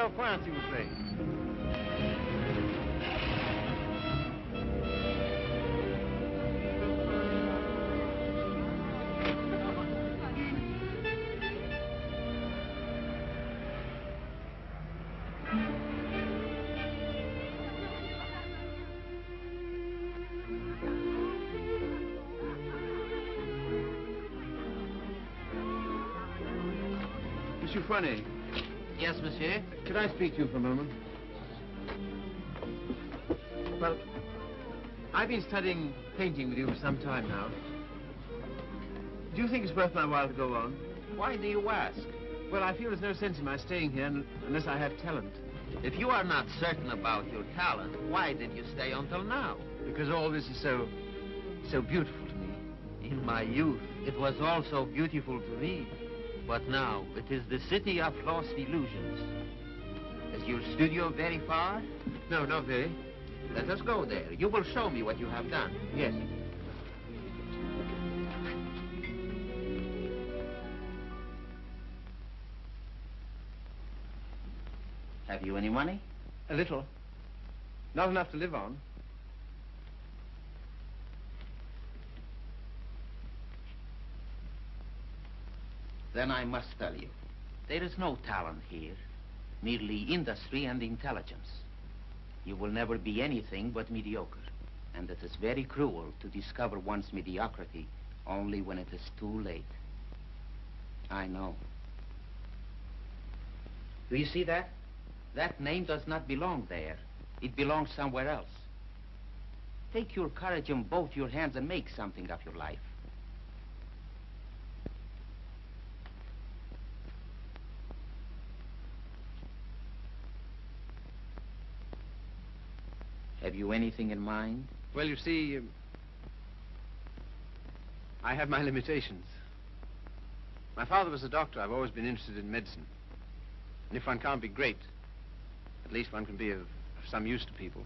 Au point, speak to you for a moment? Well, I've been studying painting with you for some time now. Do you think it's worth my while to go on? Why do you ask? Well, I feel there's no sense in my staying here unless I have talent. If you are not certain about your talent, why did you stay until now? Because all this is so, so beautiful to me. In my youth, it was also beautiful to me. But now, it is the city of lost illusions. Is your studio very far? No, not very. Let us go there. You will show me what you have done. Yes. Have you any money? A little. Not enough to live on. Then I must tell you, there is no talent here, merely industry and intelligence. You will never be anything but mediocre, and it is very cruel to discover one's mediocrity only when it is too late. I know. Do you see that? That name does not belong there. It belongs somewhere else. Take your courage in both your hands and make something of your life. Have you anything in mind? Well, you see, um, I have my limitations. My father was a doctor. I've always been interested in medicine. And if one can't be great, at least one can be of, of some use to people.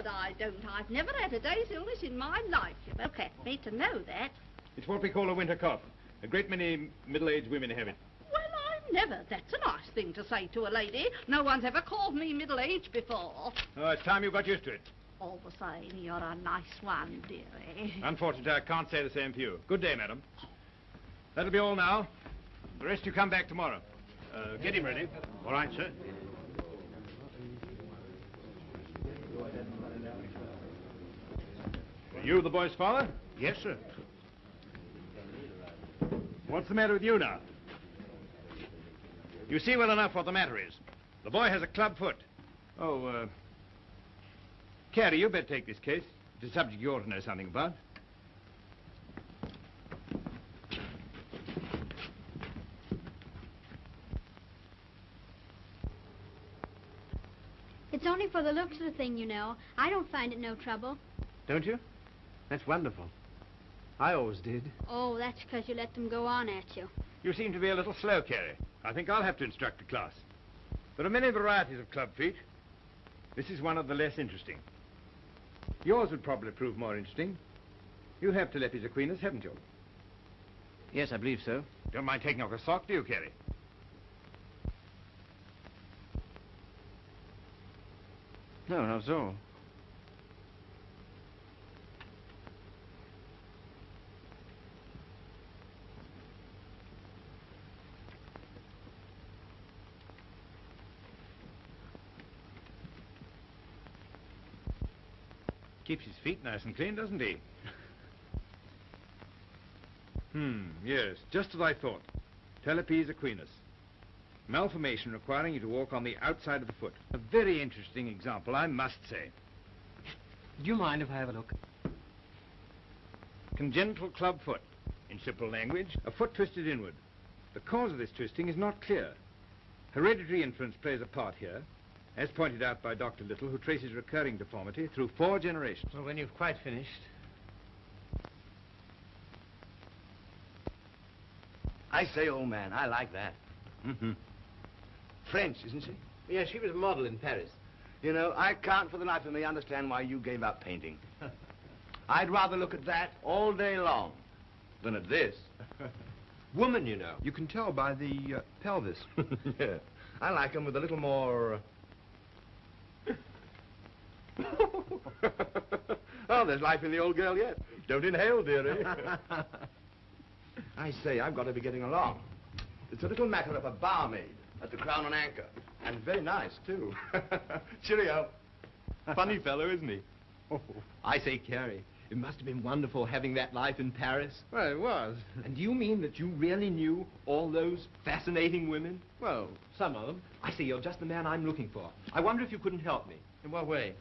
Word, I don't. I've never had a day's illness in my life. You look at me to know that. It's what we call a winter cough. A great many middle-aged women have it. Well, I've never. That's a nice thing to say to a lady. No one's ever called me middle-aged before. Oh, it's time you got used to it. All the same, you're a nice one, dearie. Unfortunately, I can't say the same for you. Good day, madam. That'll be all now. The rest you come back tomorrow. Uh, get him ready. All right, sir. You the boy's father? Yes, sir. What's the matter with you now? You see well enough what the matter is. The boy has a club foot. Oh, uh... Carey, you better take this case. It's a subject you ought to know something about. It's only for the looks of the thing, you know. I don't find it no trouble. Don't you? That's wonderful. I always did. Oh, that's because you let them go on at you. You seem to be a little slow, Carey. I think I'll have to instruct the class. There are many varieties of club feet. This is one of the less interesting. Yours would probably prove more interesting. You have Talipes equinus, haven't you? Yes, I believe so. Don't mind taking off a sock, do you, Carey? No, not at all. Keeps his feet nice and clean, doesn't he? Hmm, yes, just as I thought. Talipes equinus. Malformation requiring you to walk on the outside of the foot. A very interesting example, I must say. Do you mind if I have a look? Congenital club foot. In simple language, a foot twisted inward. The cause of this twisting is not clear. Hereditary influence plays a part here, as pointed out by Dr. Little, who traces recurring deformity through four generations. Well, when you've quite finished. I say, old man, I like that. Mm-hmm. French, isn't she? Yeah, she was a model in Paris. You know, I can't for the life of me understand why you gave up painting. I'd rather look at that all day long than at this. Woman, you know. You can tell by the uh, pelvis. yeah. I like 'em with a little more... uh, oh, there's life in the old girl yet. Don't inhale, dearie. I say, I've got to be getting along. It's a little matter of a barmaid at the Crown and Anchor. And very nice, too. Cheerio. Funny fellow, isn't he? Oh. I say, Carey, it must have been wonderful having that life in Paris. Well, it was. And do you mean that you really knew all those fascinating women? Well, some of them. I say, you're just the man I'm looking for. I wonder if you couldn't help me. In what way?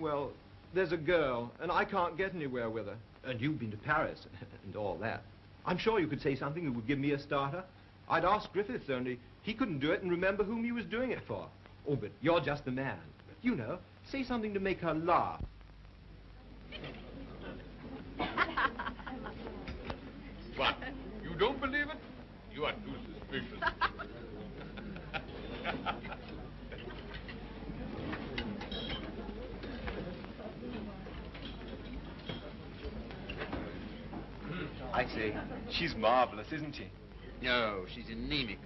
Well, there's a girl, and I can't get anywhere with her. And you've been to Paris and all that. I'm sure you could say something that would give me a starter. I'd ask Griffiths, only he couldn't do it and remember whom he was doing it for. Oh, but you're just the man. You know, say something to make her laugh. What? You don't believe it? You are too suspicious. I say, she's marvelous, isn't she? No, she's anemic.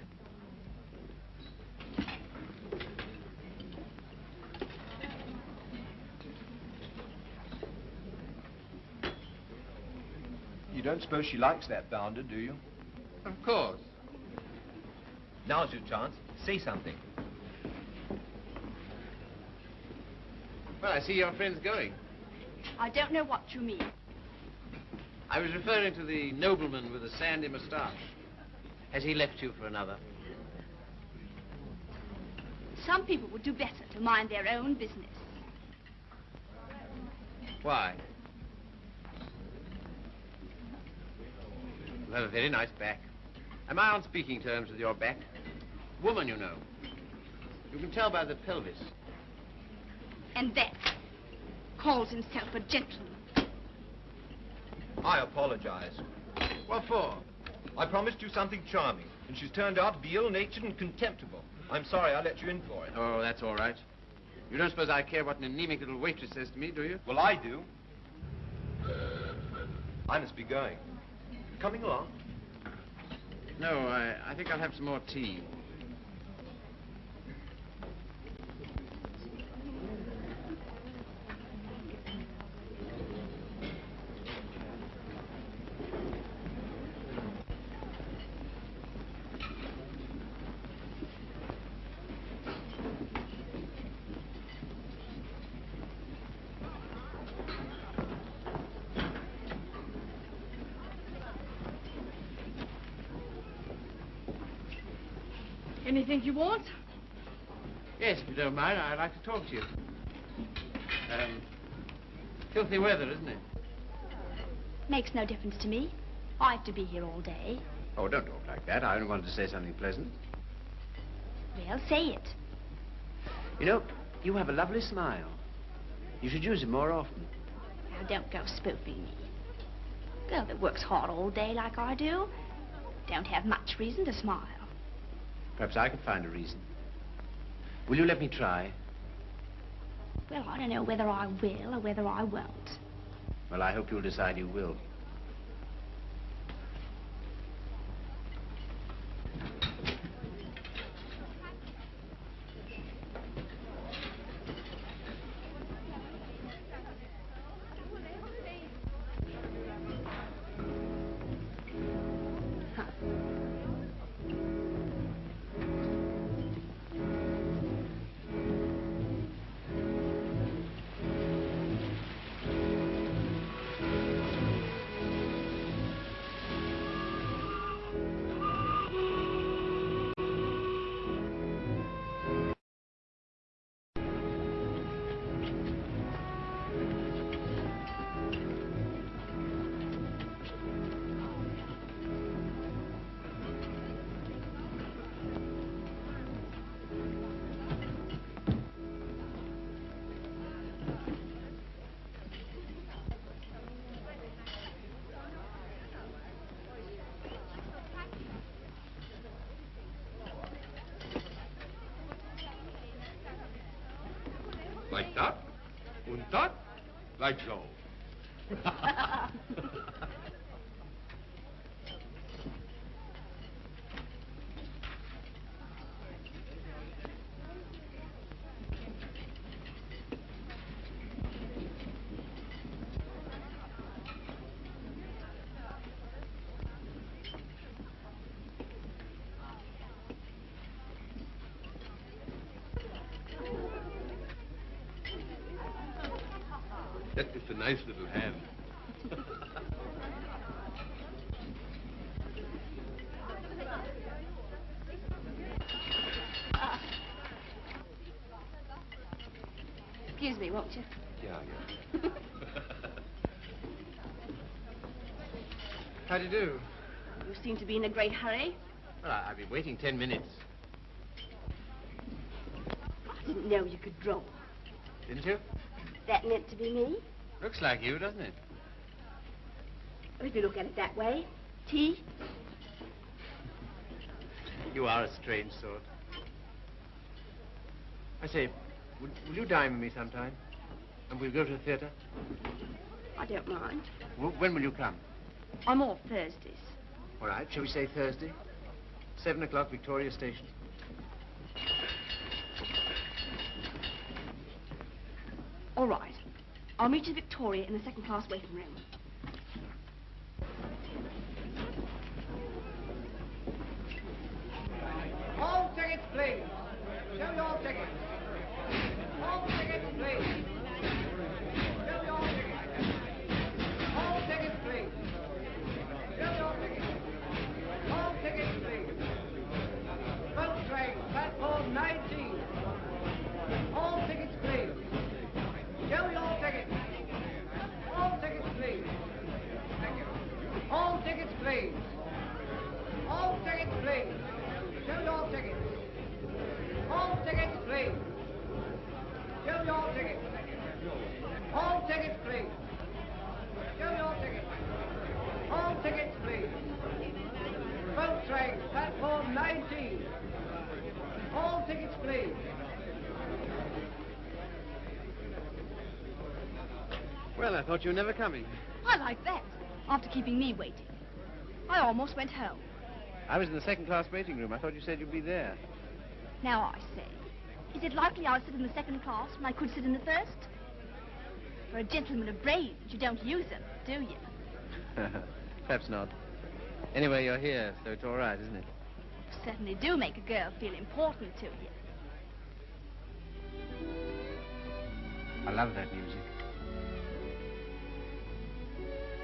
You don't suppose she likes that bounder, do you? Of course. Now's your chance. Say something. Well, I see your friend's going. I don't know what you mean. I was referring to the nobleman with the sandy moustache. Has he left you for another? Some people would do better to mind their own business. Why? You have a very nice back. Am I on speaking terms with your back? Woman, you know. You can tell by the pelvis. And that calls himself a gentleman. I apologize. What for? I promised you something charming, and she's turned out to be ill-natured and contemptible. I'm sorry I let you in for it. Oh, that's all right. You don't suppose I care what an anemic little waitress says to me, do you? Well, I do. I must be going. Coming along? No, I, I think I'll have some more tea. Anything you want? Yes, if you don't mind, I'd like to talk to you. Um, filthy weather, isn't it? Makes no difference to me. I have to be here all day. Oh, don't talk like that. I only wanted to say something pleasant. Well, say it. You know, you have a lovely smile. You should use it more often. Now, don't go spoofing me. Girl that works hard all day like I do don't have much reason to smile. Perhaps I could find a reason. Will you let me try? Well, I don't know whether I will or whether I won't. Well, I hope you'll decide you will. Like so. That is a nice little hand. Excuse me, won't you? yeah, yeah. How do you do? You seem to be in a great hurry. Well, I- I've been waiting ten minutes. I didn't know you could draw. Didn't you? That meant to be me. Looks like you, doesn't it? Well, if you look at it that way. Tea? You are a strange sort. I say, will, will you dine with me sometime? And we'll go to the theatre? I don't mind. W- when will you come? I'm off Thursdays. All right, shall we say Thursday? Seven o'clock, Victoria Station. All right. I'll meet you at Victoria in the second class waiting room. All tickets, please. Show your tickets. All tickets, please. Please. All tickets, please. Show your tickets. All tickets, please. Show your tickets. All tickets, please. Show your tickets. All tickets, please. Boat train, platform 19. All tickets, please. Well, I thought you were never coming. I like that. After keeping me waiting. I almost went home. I was in the second class waiting room. I thought you said you'd be there. Now I say, is it likely I'll sit in the second class when I could sit in the first? For a gentleman of brains, you don't use them, do you? Perhaps not. Anyway, you're here, so it's all right, isn't it? You certainly do make a girl feel important to you. I love that music.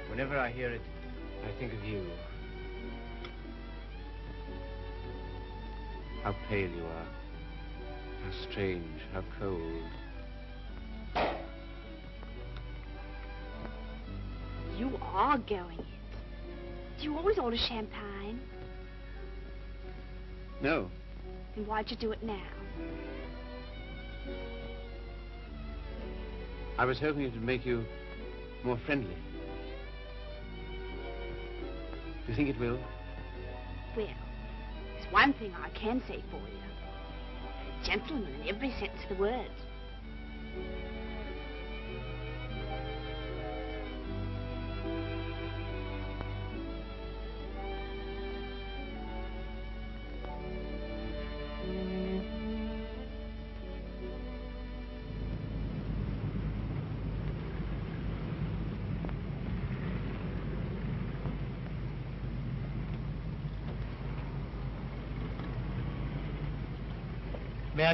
Whenever I hear it, I think of you. How pale you are. How strange, how cold. You are going it. Do you always order champagne? No, Then why'd you do it now? I was hoping it would make you more friendly. Do you think it will? There's one thing I can say for you. Gentleman in every sense of the word.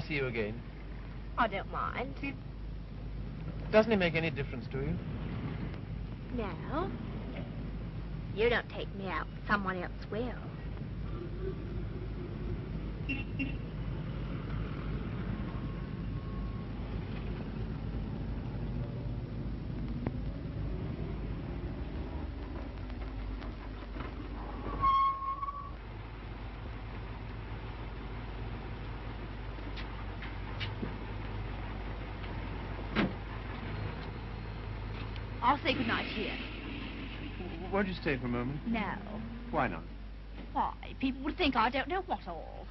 See you again? I don't mind. Doesn't it make any difference to you? No. You don't take me out, someone else will. I'll say goodnight here. Won't you stay for a moment? No. Why not? Why? People would think I don't know what all.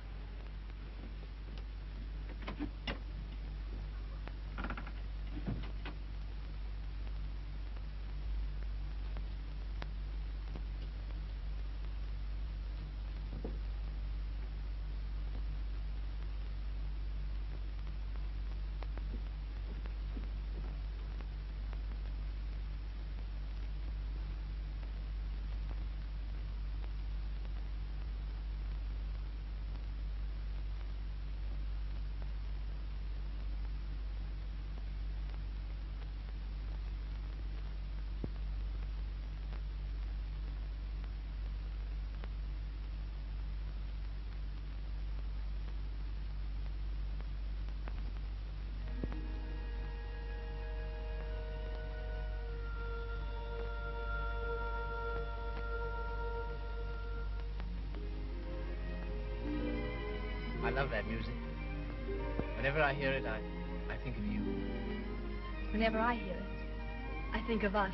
Whenever I hear it, I, I think of you. Whenever I hear it, I think of us.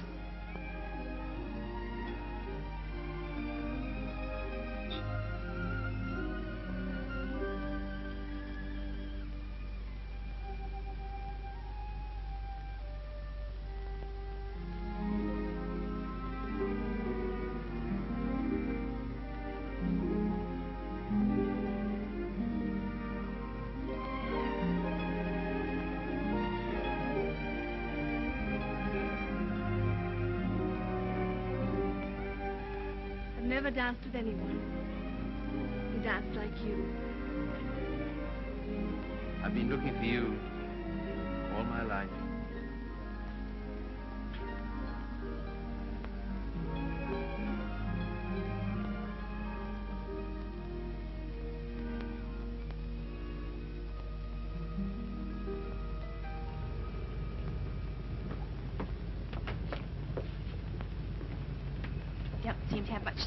I've never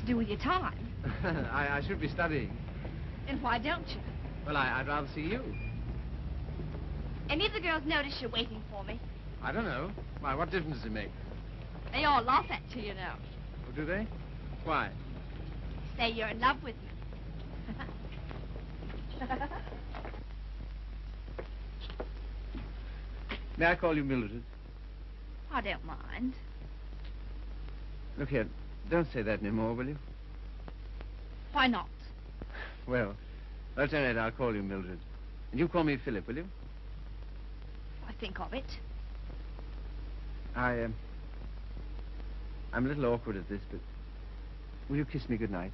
to have much to do with your time. I, I should be studying. And why don't you? Well, I, I'd rather see you. Any of the girls notice you're waiting for me? I don't know. Why, what difference does it make? They all laugh at you, you know. Oh, do they? Why? Say you're in love with me. May I call you Mildred? I don't mind. Look here, don't say that anymore, will you? Why not? Well, that's all right, I'll call you Mildred. And you call me Philip, will you? I think of it. I, um... I'm a little awkward at this, but... Will you kiss me goodnight?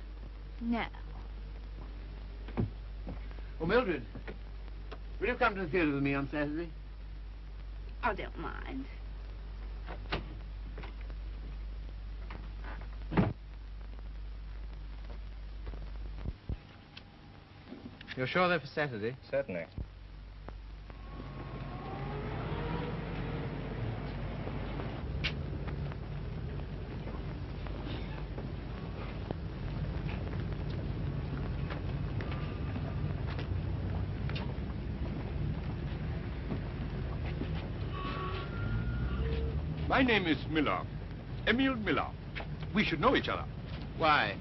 No. Oh, Mildred, will you come to the theater with me on Saturday? I don't mind. You're sure they're for Saturday? Certainly. My name is Miller. Emil Miller. We should know each other. Why?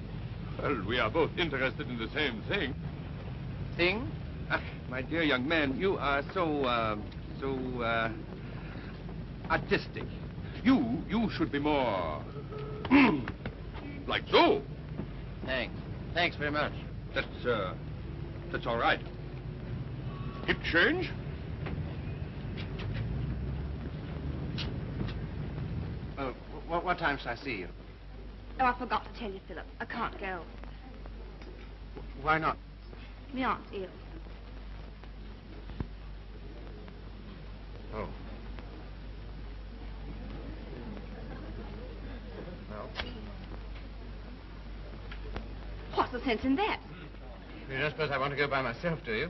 Well, we are both interested in the same thing. Thing? Ah, my dear young man, you are so, uh, so, uh, artistic. You, you should be more, like so. Thanks. Thanks very much. That's, uh, that's all right. Hip change? Oh, what, what time shall I see you? Oh, I forgot to tell you, Philip. I can't go. Why not? My aunt's ill. Oh. Well, What's the sense in that? you don't suppose I want to go by myself, do you?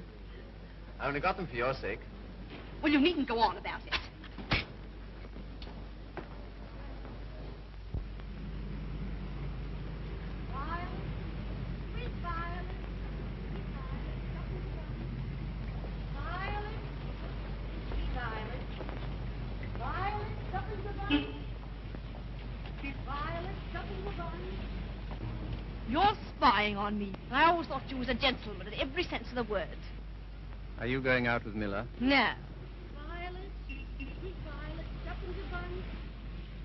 I only got them for your sake. Well, you needn't go on about it. You're spying on me. I always thought you was a gentleman in every sense of the word. Are you going out with Miller? No.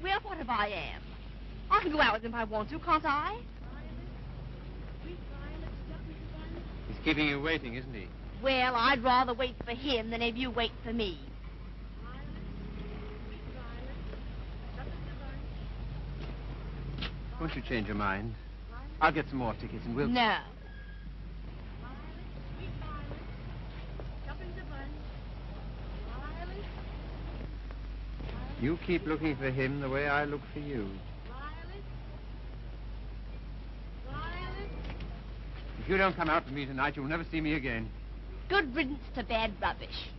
Well, what if I am? I can go out with him if I want to, can't I? He's keeping you waiting, isn't he? Well, I'd rather wait for him than have you wait for me. Won't you change your mind? I'll get some more tickets and we'll... No. You keep looking for him the way I look for you. If you don't come out with me tonight, you'll never see me again. Good riddance to bad rubbish.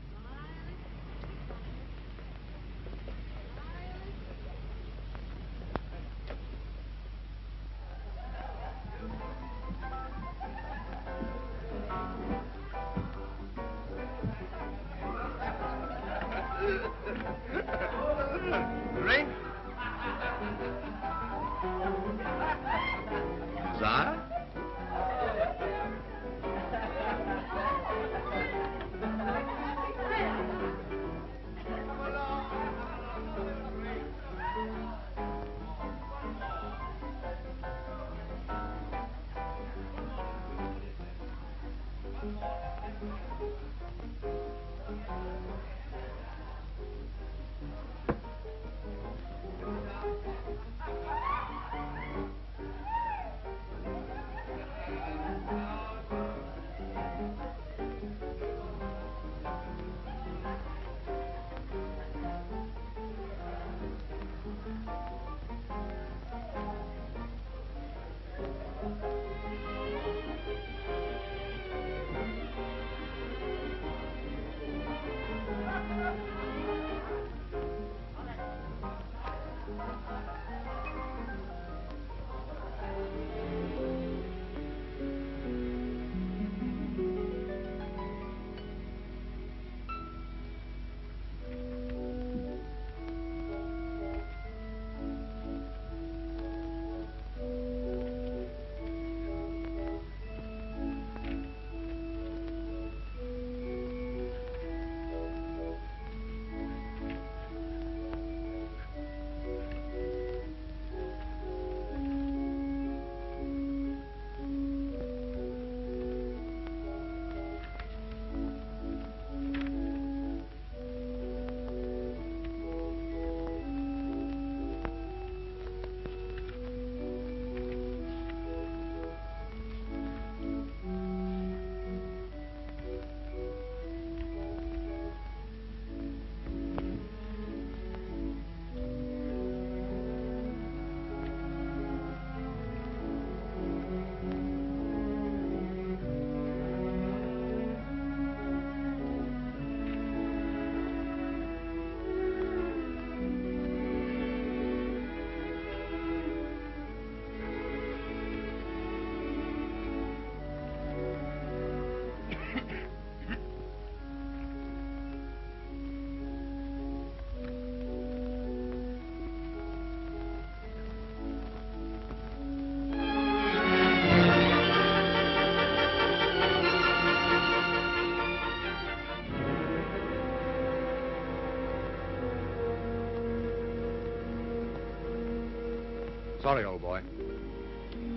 Sorry, old boy.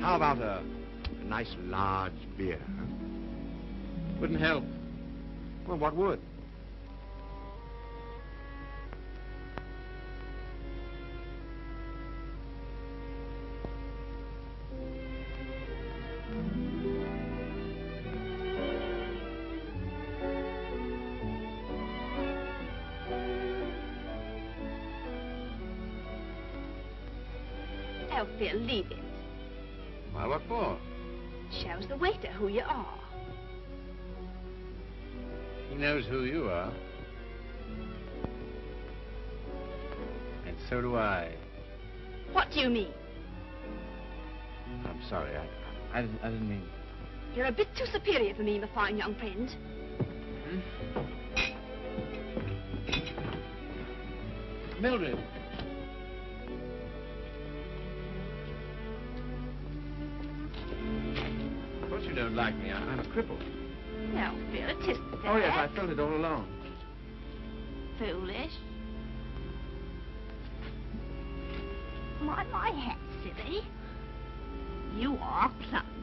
How about a, a nice large beer? Huh? Wouldn't help. Well, what would? Who you are. He knows who you are. And so do I. What do you mean? I'm sorry. I, I, didn't, I didn't mean... You're a bit too superior for me, my fine young friend. Hmm? Mildred. Me. I, I'm a cripple. No, Phil, it isn't that. Oh, yes, I felt it all along. Foolish. My, my hat, silly. You are clumsy.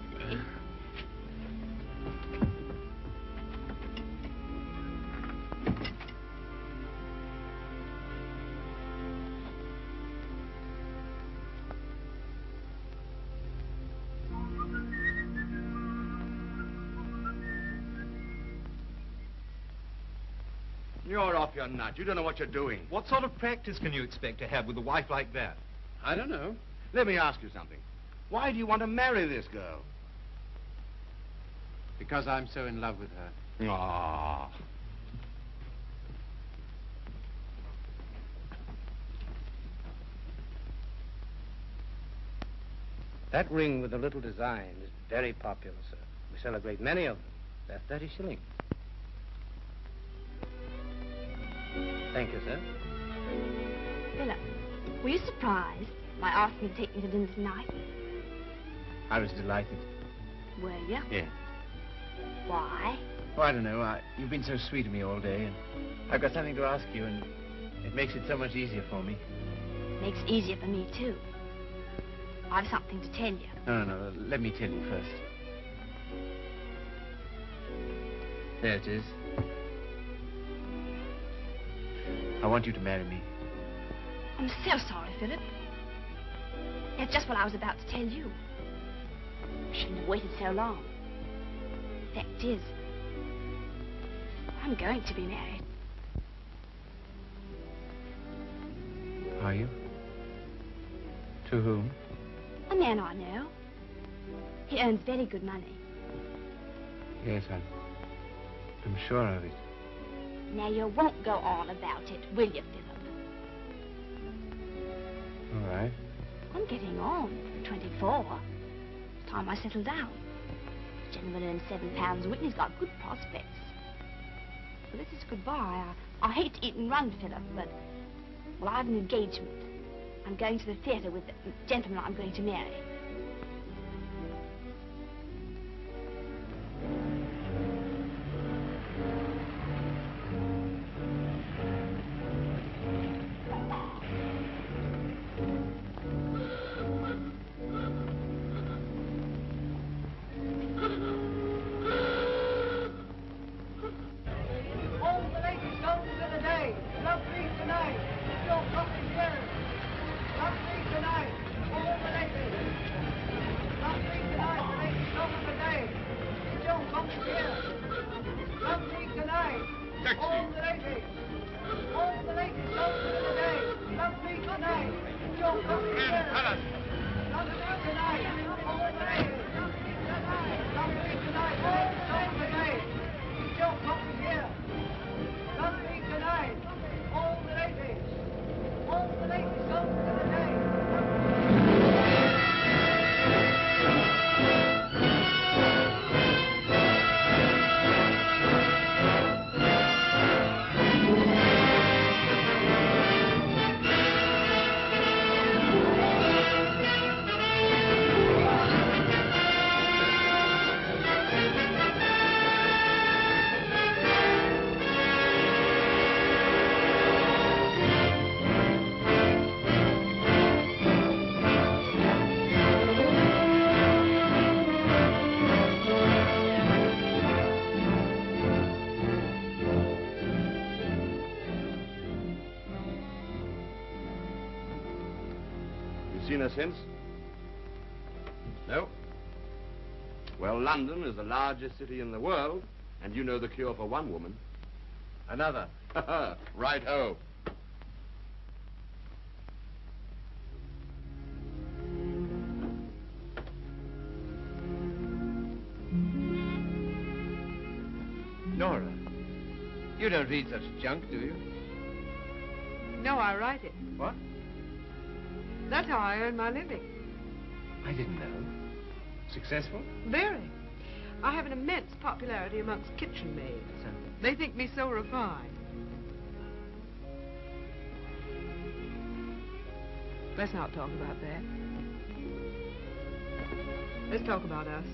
You're off. You don't know what you're doing. What sort of practice can you expect to have with a wife like that? I don't know. Let me ask you something. Why do you want to marry this girl? Because I'm so in love with her. Ah. That ring with the little design is very popular, sir. We sell a great many of them. They're 30 shillings. Thank you, sir. Philip, were you surprised by asking to take me to dinner tonight? I was delighted. Were you? Yeah. Why? Oh, I don't know. I, you've been so sweet to me all day, and I've got something to ask you, and it makes it so much easier for me. Makes it easier for me, too. I've something to tell you. No, no, no. Let me tell you first. There it is. I want you to marry me. I'm so sorry, Philip. That's just what I was about to tell you. I shouldn't have waited so long. The fact is, I'm going to be married. Are you? To whom? A man I know. He earns very good money. Yes, I'm. I'm sure of it. Now, you won't go on about it, will you, Philip? All right. I'm getting on. 24. It's time I settle down. The gentleman earns seven pounds a week and he's got good prospects. Well, this is goodbye. I, I hate to eat and run, Philip, but... Well, I have an engagement. I'm going to the theatre with the gentleman I'm going to marry. You seen her? No? Well, London is the largest city in the world, and you know the cure for one woman. Another. right ho. Nora, you don't read such junk, do you? No, I write it. What? That's how I earn my living. I didn't know. Successful? Very. I have an immense popularity amongst kitchen maids. They think me so refined. Let's not talk about that. Let's talk about us.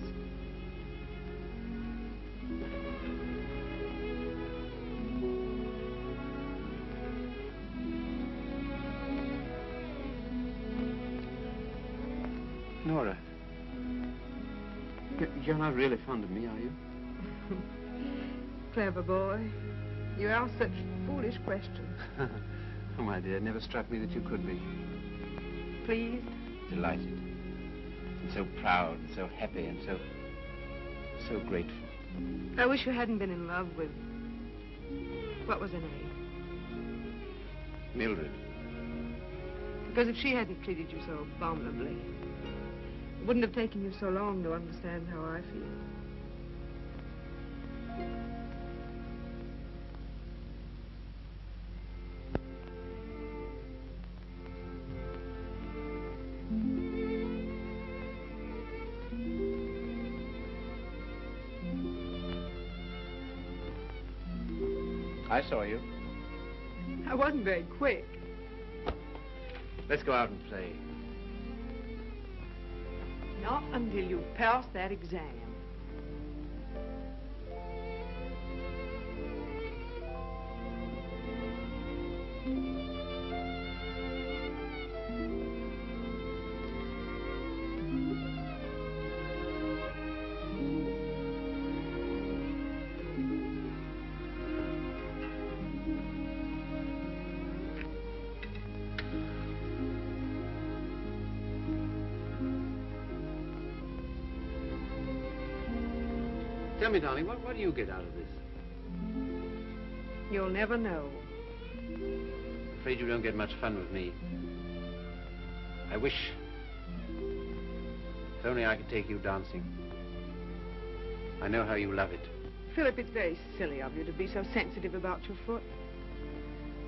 You're not really fond of me, are you? Clever boy. You ask such foolish questions. oh, my dear, it never struck me that you could be. Pleased? Delighted. And so proud, and so happy, and so... so grateful. I wish you hadn't been in love with... What was her name? Mildred. Because if she hadn't treated you so abominably, it wouldn't have taken you so long to understand how I feel. I saw you. I wasn't very quick. Let's go out and play. Not until you pass that exam. Tell me, darling, what, what do you get out of this? You'll never know. I'm afraid you don't get much fun with me. I wish... If only I could take you dancing. I know how you love it. Philip, it's very silly of you to be so sensitive about your foot.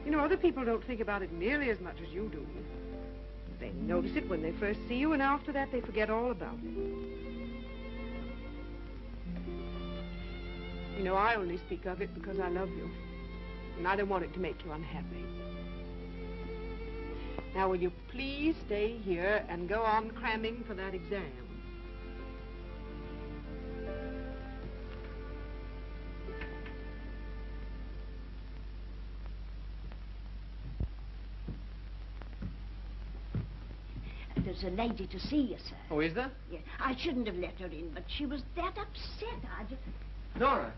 You know, other people don't think about it nearly as much as you do. They notice it when they first see you, and after that they forget all about it. Know, I only speak of it because I love you. And I don't want it to make you unhappy. Now, will you please stay here and go on cramming for that exam? There's a lady to see you, sir. Oh, is there? Yeah, I shouldn't have let her in, but she was that upset. I just... Nora.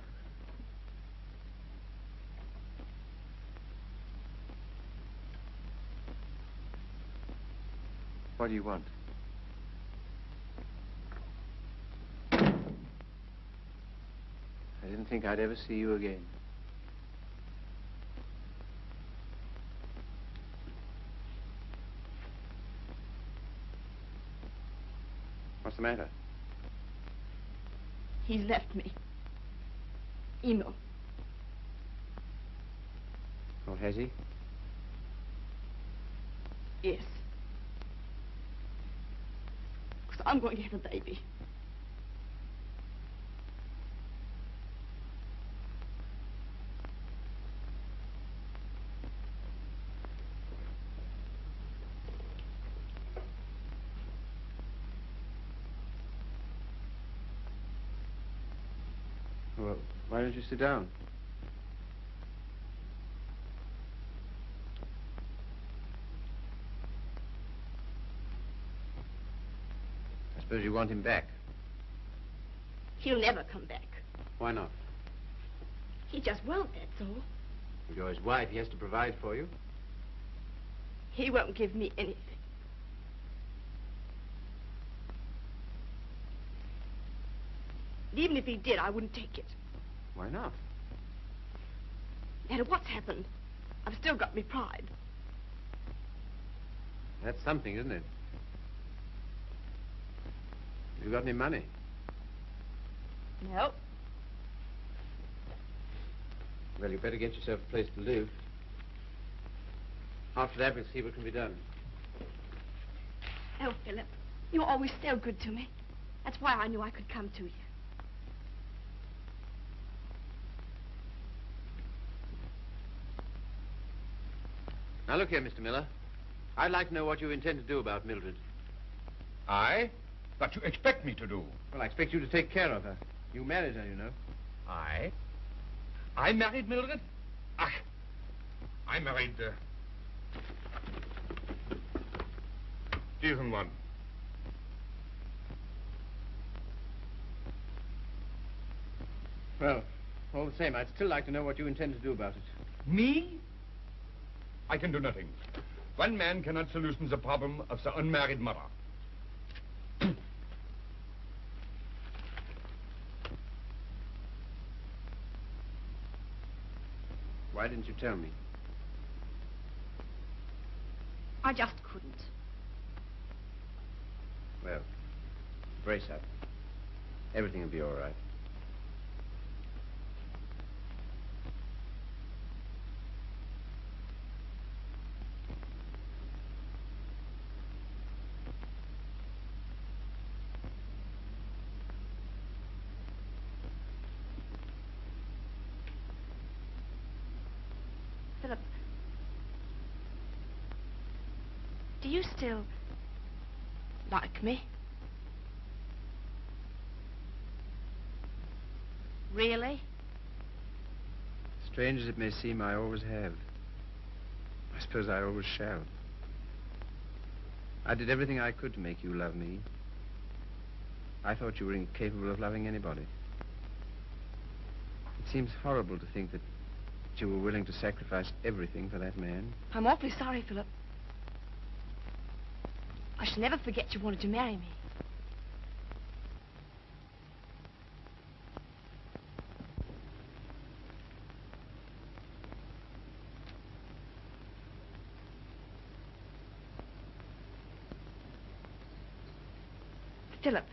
What do you want? I didn't think I'd ever see you again. What's the matter? He's left me. Emil. Oh, has he? Yes. Because I'm going to have a baby. Well, why don't you sit down? I suppose you want him back. He'll never come back. Why not? He just won't, that's all. If you're his wife, he has to provide for you. He won't give me anything. And even if he did, I wouldn't take it. Why not? No matter what's happened, I've still got me pride. That's something, isn't it? You got any money? No. Well, you better get yourself a place to live. After that, we'll see what can be done. Oh, Philip, you're always so good to me. That's why I knew I could come to you. Now, look here, Mr. Miller. I'd like to know what you intend to do about Mildred. I? What you expect me to do? Well, I expect you to take care of her. You married her, you know. I? I married Mildred? Ach, I married, uh, diesen one. Well, all the same, I'd still like to know what you intend to do about it. Me? I can do nothing. One man cannot solution the problem of the unmarried mother. Why didn't you tell me? I just couldn't. Well, brace up. Everything will be all right. Philip. Do you still like me? Really? Strange as it may seem, I always have. I suppose I always shall. I did everything I could to make you love me. I thought you were incapable of loving anybody. It seems horrible to think that you were willing to sacrifice everything for that man. I'm awfully sorry, Philip. I shall never forget you wanted to marry me. Philip.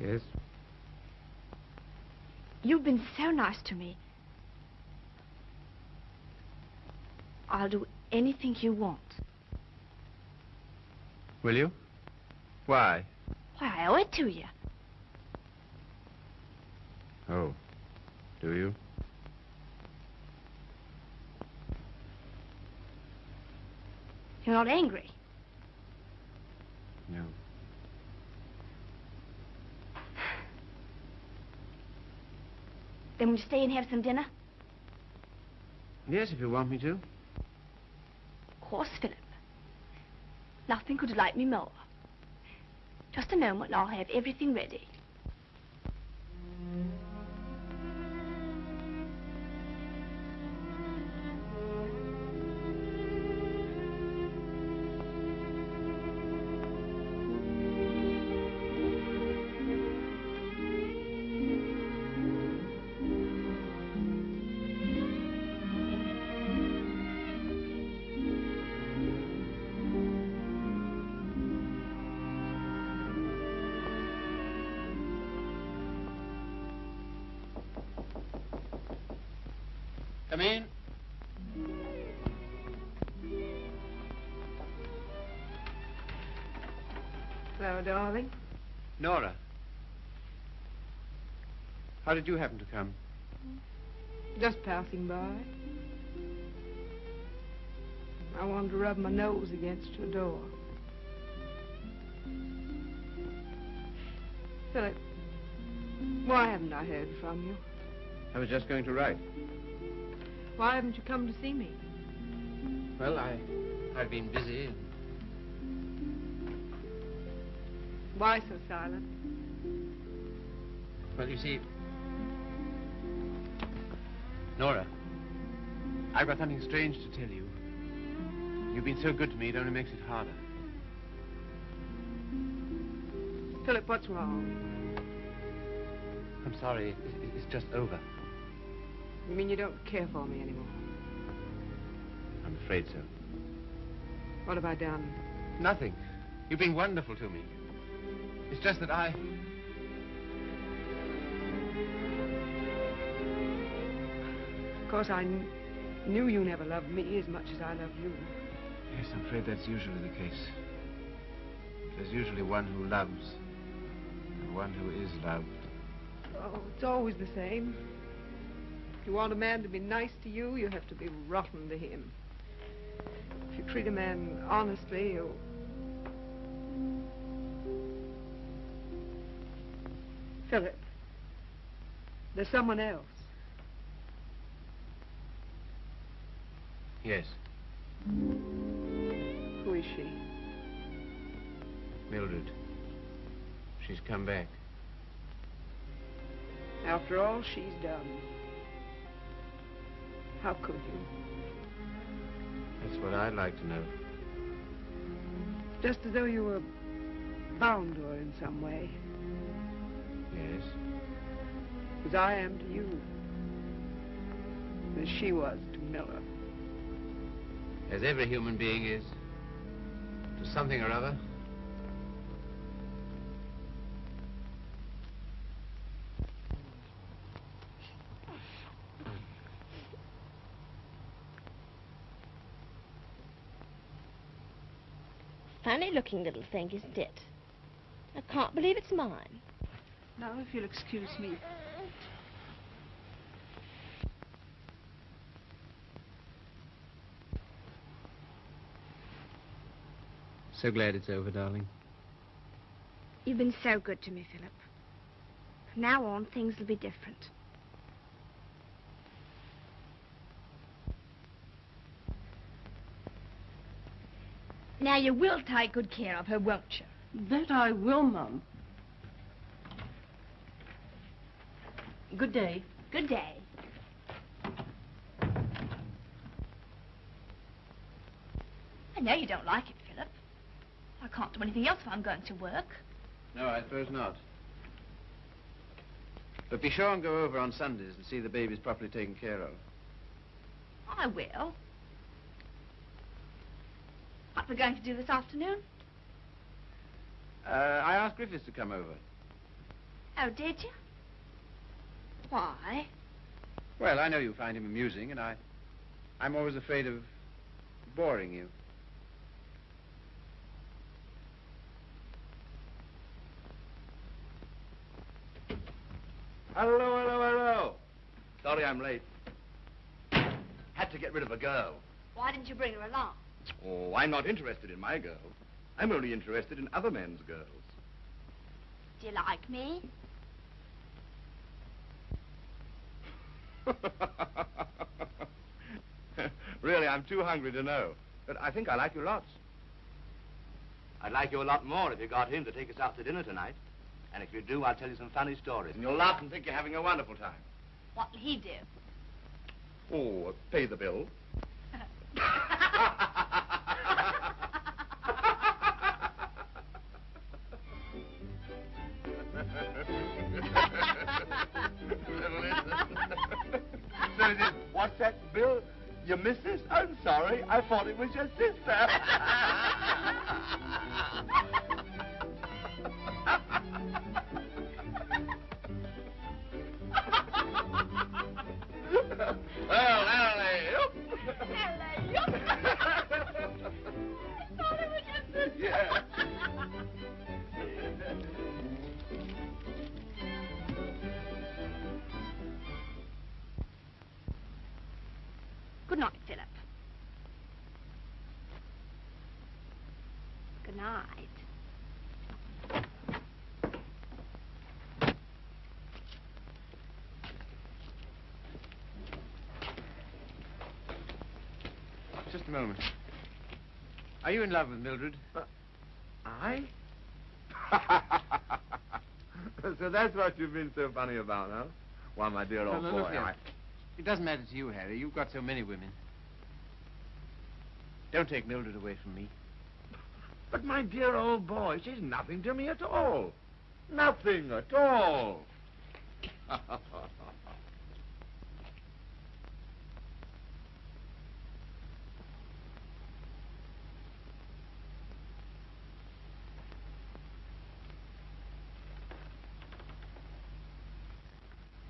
Yes? You've been so nice to me. I'll do anything you want. Will you? Why? Why, I owe it to you. Oh. Do you? You're not angry. No. Then we'll stay and have some dinner? Yes, if you want me to. Of course, Philip. Nothing could delight me more. Just a moment and I'll have everything ready. Darling. Nora. How did you happen to come? Just passing by. I wanted to rub my nose against your door. Philip, why haven't I heard from you? I was just going to write. Why haven't you come to see me? Well, I, I've been busy. Why so silent? Well, you see, Nora, I've got something strange to tell you. You've been so good to me, it only makes it harder. Philip, what's wrong? I'm sorry, it, it- it's just over. You mean you don't care for me anymore? I'm afraid so. What have I done? Nothing. You've been wonderful to me. It's just that I... Of course, I kn- knew you never loved me as much as I love you. Yes, I'm afraid that's usually the case. There's usually one who loves and one who is loved. Oh, it's always the same. If you want a man to be nice to you, you have to be rotten to him. If you treat a man honestly, you... Philip, there's someone else. Yes, Who is she? Mildred. She's come back. After all she's done. How could you? That's what I'd like to know. Just as though you were bound to her in some way. Yes. As I am to you. As she was to Miller. As every human being is. To something or other. Funny looking little thing, isn't it? I can't believe it's mine. Now, if you'll excuse me. So glad it's over, darling. You've been so good to me, Philip. From now on, things will be different. Now, you will take good care of her, won't you? That I will, Mum. Good day. Good day. I know you don't like it, Philip. I can't do anything else if I'm going to work. No, I suppose not. But be sure and go over on Sundays and see the babies properly taken care of. I will. What we're going to do this afternoon? Uh, I asked Griffiths to come over. Oh, did you? Why? Well, I know you find him amusing, and I, I'm always afraid of boring you. Hello, hello, hello. Sorry I'm late. Had to get rid of a girl. Why didn't you bring her along? Oh, I'm not interested in my girl. I'm only interested in other men's girls. Do you like me? really, I'm too hungry to know. But I think I like you lots. I'd like you a lot more if you got him to take us out to dinner tonight. And if you do, I'll tell you some funny stories. And you'll laugh and think you're having a wonderful time. What'll he do? Oh, pay the bill. sorry. I thought it was your sister. Are you in love with Mildred? Uh, I? so that's what you've been so funny about, huh? Why, my dear old No, no, boy. I... It doesn't matter to you, Harry. You've got so many women. Don't take Mildred away from me. But my dear old boy, she's nothing to me at all. Nothing at all.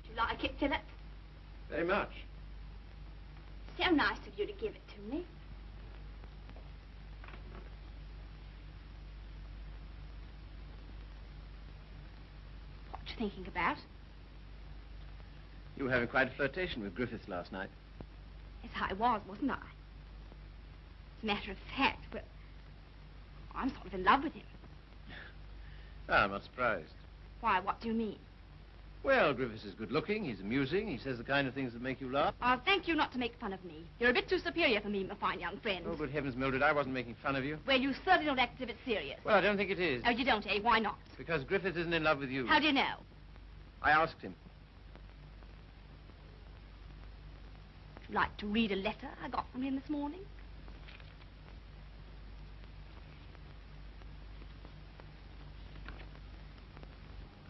Do you like it, Philip? Very much. So nice of you to give it to me. What you thinking about? You were having quite a flirtation with Griffiths last night. Yes, I was, wasn't I? As a matter of fact, well, I'm sort of in love with him. Ah, I'm not surprised. Why, what do you mean? Well, Griffiths is good looking, he's amusing, he says the kind of things that make you laugh. I'll thank you not to make fun of me. You're a bit too superior for me, my fine young friend. Oh, good heavens, Mildred, I wasn't making fun of you. Well, you certainly don't act as if it's serious. Well, I don't think it is. Oh, you don't, eh? Why not? Because Griffiths isn't in love with you. How do you know? I asked him. Would you like to read a letter I got from him this morning?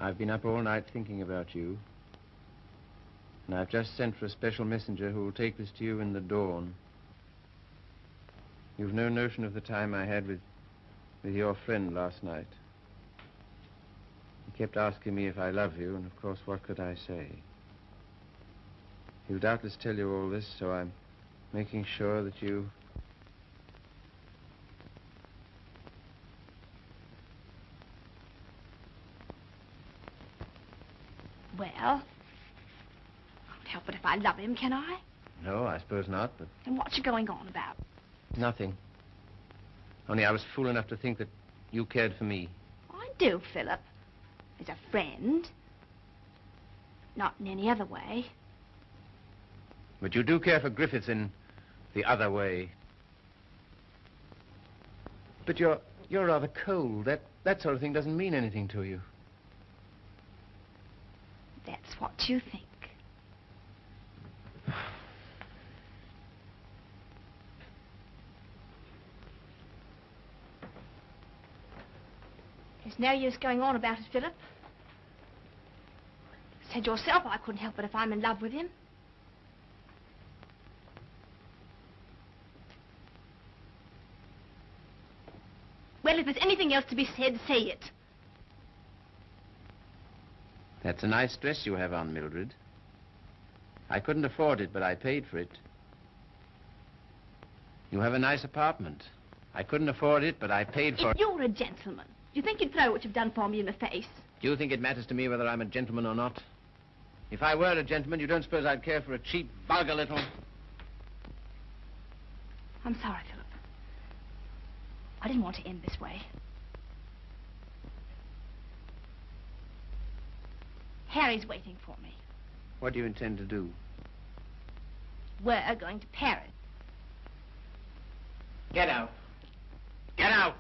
I've been up all night thinking about you. And I've just sent for a special messenger who will take this to you in the dawn. You've no notion of the time I had with, with your friend last night. He kept asking me if I love you, and of course, what could I say? He'll doubtless tell you all this, so I'm making sure that you Well, I can't help it if I love him, can I? No, I suppose not, but Then what's you going on about? nothing. Only I was fool enough to think that you cared for me. I do, Philip. As a friend. Not in any other way. But you do care for Griffiths in the other way. But you're you're rather cold. That that sort of thing doesn't mean anything to you. What you think. There's no use going on about it, Philip. You Said yourself I couldn't help it if I'm in love with him. Well, if there's anything else to be said, say it. That's a nice dress you have on, Mildred. I couldn't afford it, but I paid for it. You have a nice apartment. I couldn't afford it, but I paid for If it. you're a gentleman, do you think you'd throw what you've done for me in the face? Do you think it matters to me whether I'm a gentleman or not? If I were a gentleman, you don't suppose I'd care for a cheap, vulgar little... I'm sorry, Philip. I didn't want to end this way. Harry's waiting for me. What do you intend to do? We're going to Paris. Get out. Get out!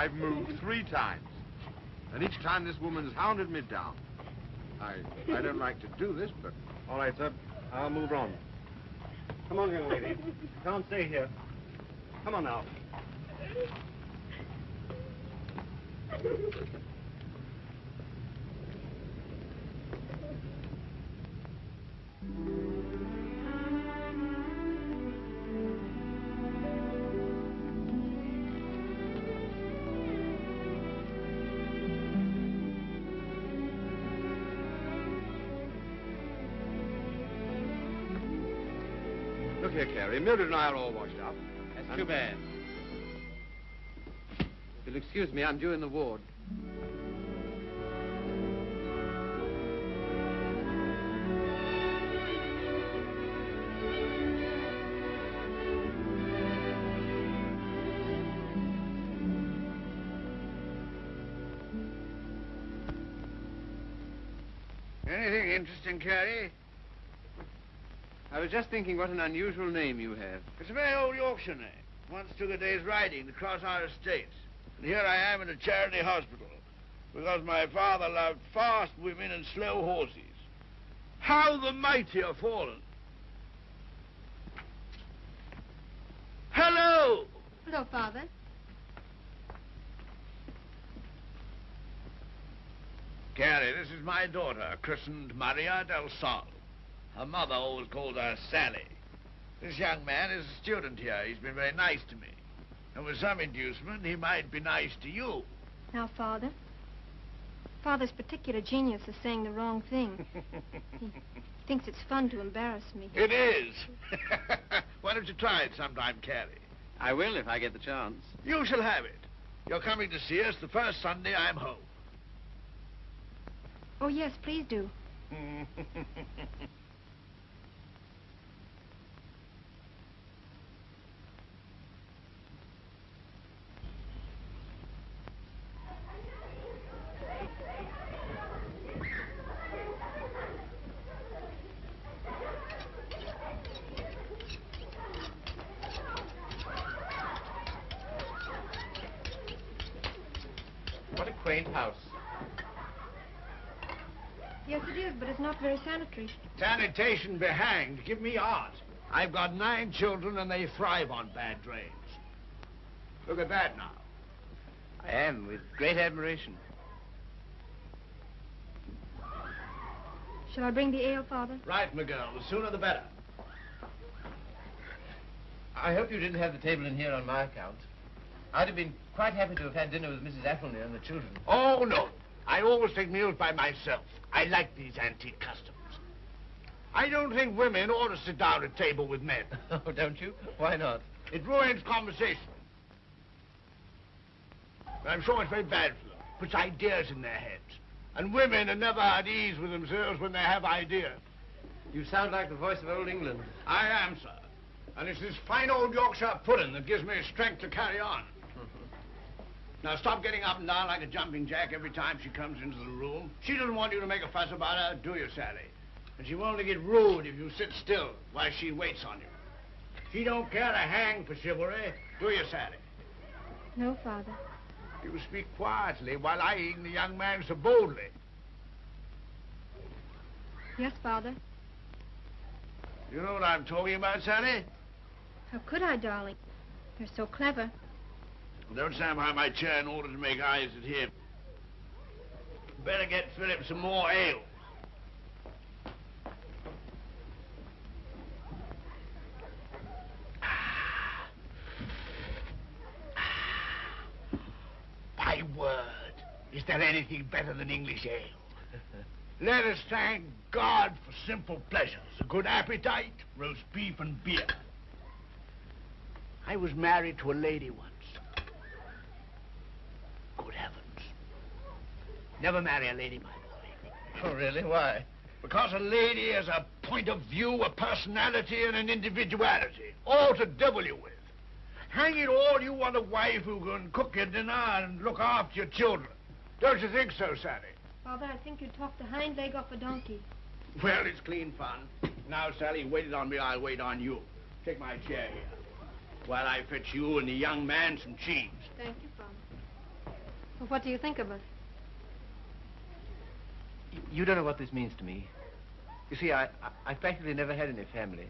I've moved three times. And each time this woman's hounded me down. I, I don't like to do this, but... All right, sir. I'll move on. Come on, young lady. Can't stay here. Come on now. Mildred and I are all washed up. That's too bad. If you'll excuse me, I'm due in the ward. I was just thinking what an unusual name you have. It's a very old Yorkshire name. Once took a day's riding to cross our estates. And here I am in a charity hospital because my father loved fast women and slow horses. How the mighty are fallen. Hello! Hello, Father. Carey, this is my daughter, christened Maria del Sol. Her mother always called her Sally. This young man is a student here. He's been very nice to me. And with some inducement, he might be nice to you. Now, Father. Father's particular genius is saying the wrong thing. he thinks it's fun to embarrass me. It is. Why don't you try it sometime, Carey? I will if I get the chance. You shall have it. You're coming to see us the first Sunday I'm home. Oh, yes, please do. What a quaint house. Yes, it is, but it's not very sanitary. Sanitation be hanged. Give me art. I've got nine children and they thrive on bad drains. Look at that now. I am, with great admiration. Shall I bring the ale, Father? Right, my girl. The sooner the better. I hope you didn't have the table in here on my account. I'd have been quite happy to have had dinner with Mrs. Athelney and the children. Oh, no. I always take meals by myself. I like these antique customs. I don't think women ought to sit down at table with men. Oh, don't you? Why not? It ruins conversation. I'm sure it's very bad for them. Puts ideas in their heads. And women are never at ease with themselves when they have ideas. You sound like the voice of old England. I am, sir. And it's this fine old Yorkshire pudding that gives me strength to carry on. Now, stop getting up and down like a jumping jack every time she comes into the room. She doesn't want you to make a fuss about her, do you, Sally? And she won't only get rude if you sit still while she waits on you. She don't care a hang for chivalry, do you, Sally? No, Father. You speak quietly while eyeing the young man so boldly. Yes, Father. You know what I'm talking about, Sally? How could I, darling? You're so clever. Don't stand behind my chair in order to make eyes at him. Better get Philip some more ale. My word, is there anything better than English ale? Let us thank God for simple pleasures, a good appetite, roast beef and beer. I was married to a lady once. Good heavens. Never marry a lady, my boy. Oh, really? Why? Because a lady has a point of view, a personality, and an individuality, all to devil you with. Hang it all, you want a wife who can cook your dinner and look after your children. Don't you think so, Sally? Father, I think you talked the hind leg off a donkey. Well, it's clean fun. Now, Sally, waited on me, I'll wait on you. Take my chair here. While I fetch you and the young man some cheese. Thank you, Father. Well, what do you think of us? You don't know what this means to me. You see, I, I, I've practically never had any family.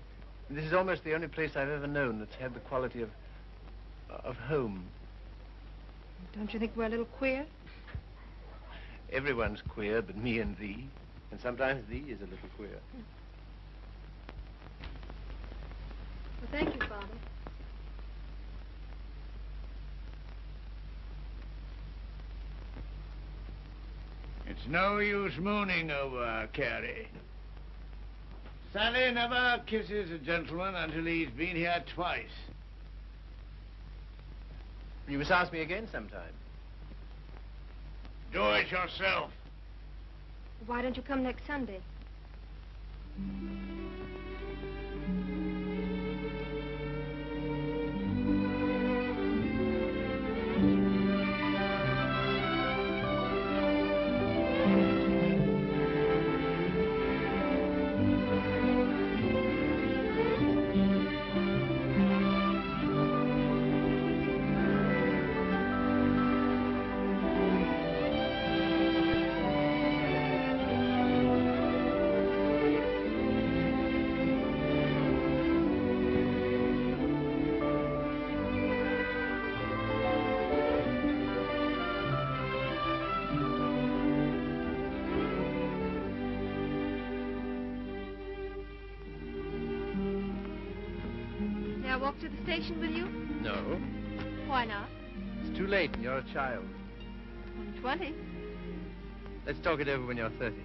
And this is almost the only place I've ever known that's had the quality of, of home. Don't you think we're a little queer? Everyone's queer but me and thee. And sometimes thee is a little queer. Well, thank you, Father. It's no use mooning over Carey. Sally never kisses a gentleman until he's been here twice. You must ask me again sometime. Do it yourself. Why don't you come next Sunday? The station with you? No. Why not? It's too late and you're a child. I'm 20. Let's talk it over when you're 30.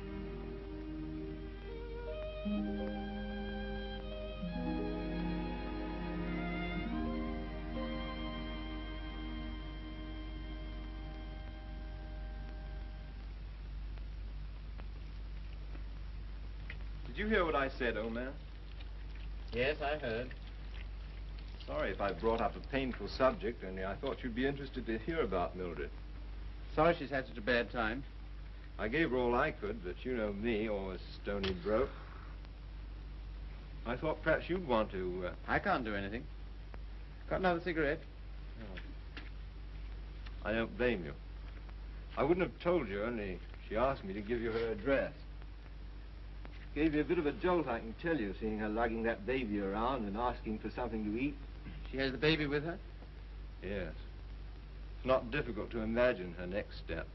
Did you hear what I said, old man? Yes, I heard. Sorry if I brought up a painful subject, only I thought you'd be interested to hear about Mildred. Sorry she's had such a bad time. I gave her all I could, but you know me, always stony broke. I thought perhaps you'd want to... Uh... I can't do anything. Got another cigarette? No. I don't blame you. I wouldn't have told you, only she asked me to give you her address. Gave you a bit of a jolt, I can tell you, seeing her lugging that baby around and asking for something to eat. She has the baby with her? Yes. It's not difficult to imagine her next step.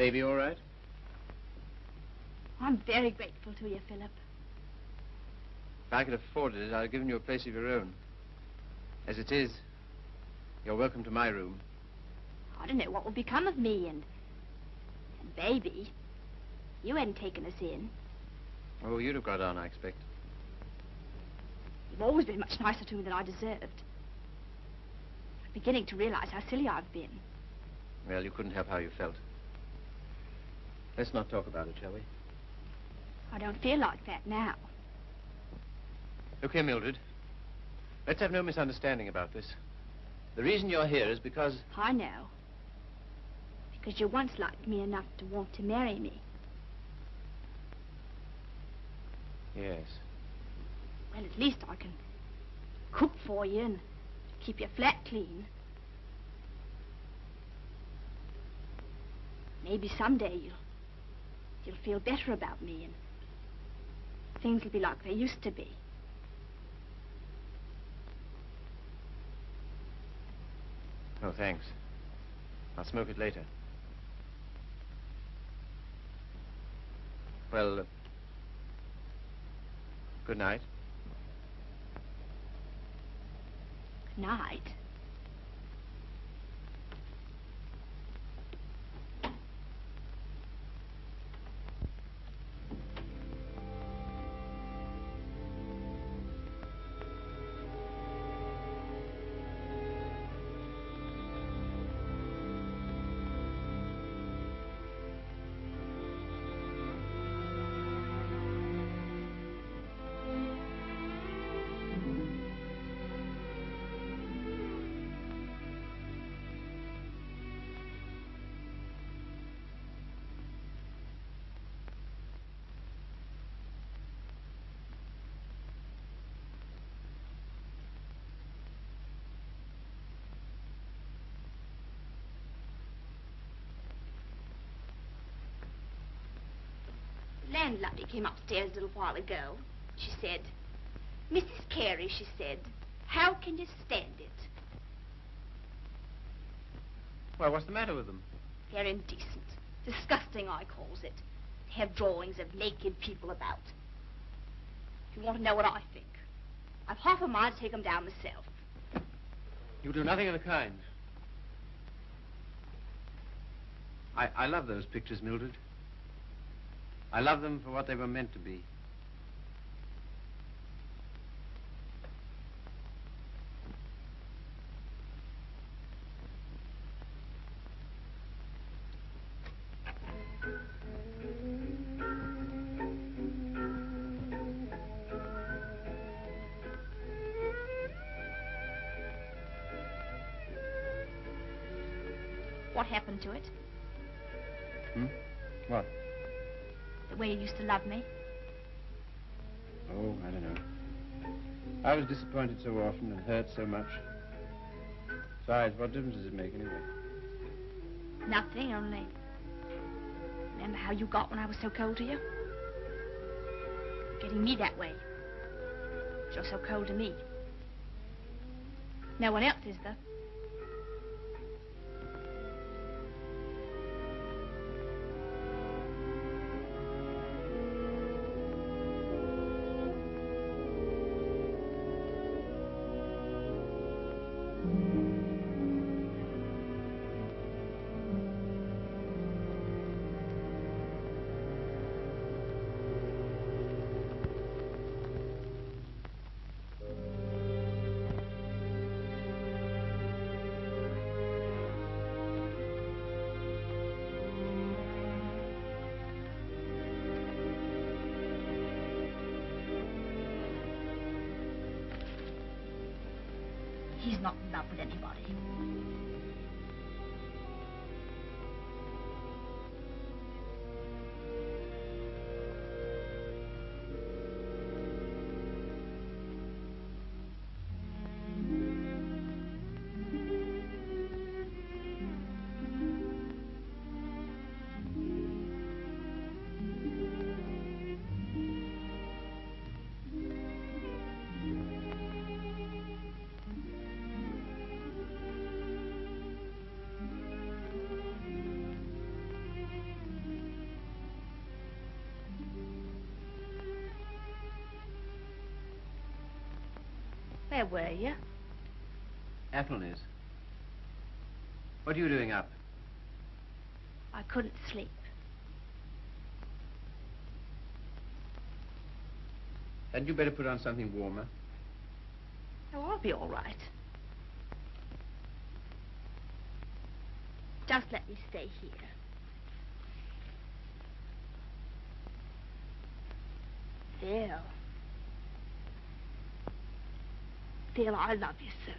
Baby all right? I'm very grateful to you, Philip. If I could afford it, I'd have given you a place of your own. As it is, you're welcome to my room. I don't know what will become of me and... and baby. You hadn't taken us in. Oh, you'd have got on, I expect. You've always been much nicer to me than I deserved. I'm beginning to realize how silly I've been. Well, you couldn't help how you felt. Let's not talk about it, shall we? I don't feel like that now. Look here, Mildred. Let's have no misunderstanding about this. The reason you're here is because... I know. Because you once liked me enough to want to marry me. Yes. Well, at least I can cook for you and keep your flat clean. Maybe someday you'll you'll feel better about me and things will be like they used to be. Oh, thanks. I'll smoke it later. Well, uh, good night. Good night. Landlady came upstairs a little while ago. She said, Mrs. Carey, she said, how can you stand it? Well, what's the matter with them? They're indecent. Disgusting, I calls it. They have drawings of naked people about. If you want to know what I think, I've half a mind to take 'em down myself. You do nothing of the kind. I, I love those pictures, Mildred. I love them for what they were meant to be. What happened to it? Hmm? What? Way you used to love me? Oh, I don't know. I was disappointed so often and hurt so much. Besides, what difference does it make anyway? Nothing, only... Remember how you got when I was so cold to you? Getting me that way. You're so cold to me. No one else is, though. Where were you? Athelney's. What are you doing up? I couldn't sleep. Hadn't you better put on something warmer? Oh, I'll be all right. Just let me stay here. Phil. Phil, I love you so.